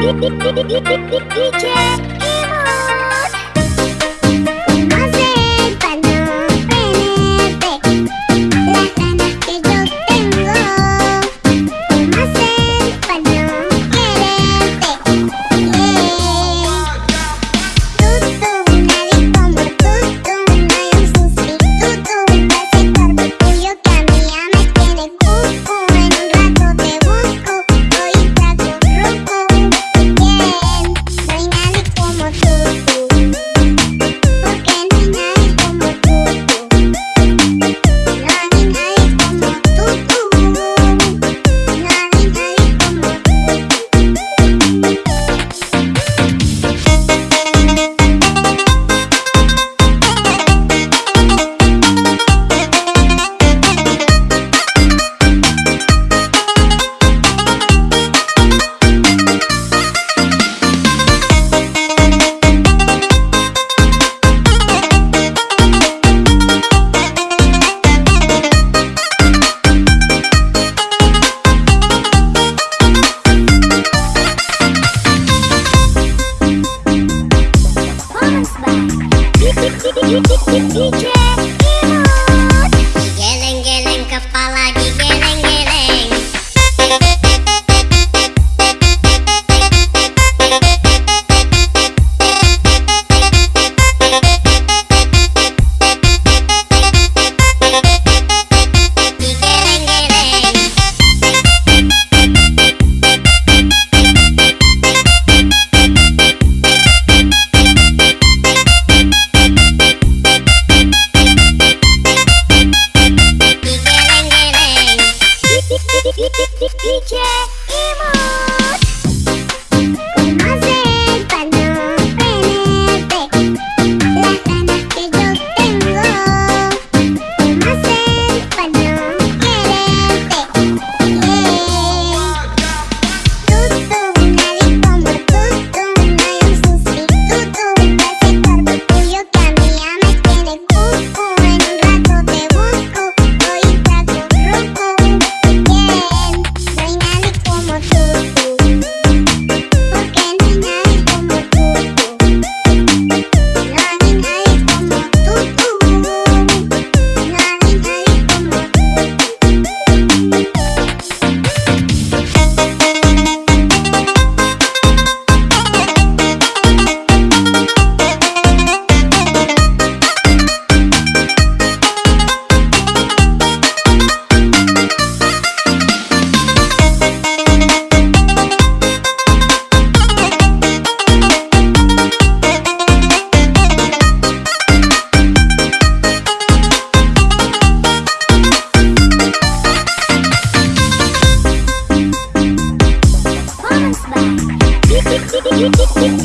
DJ DJ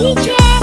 DJ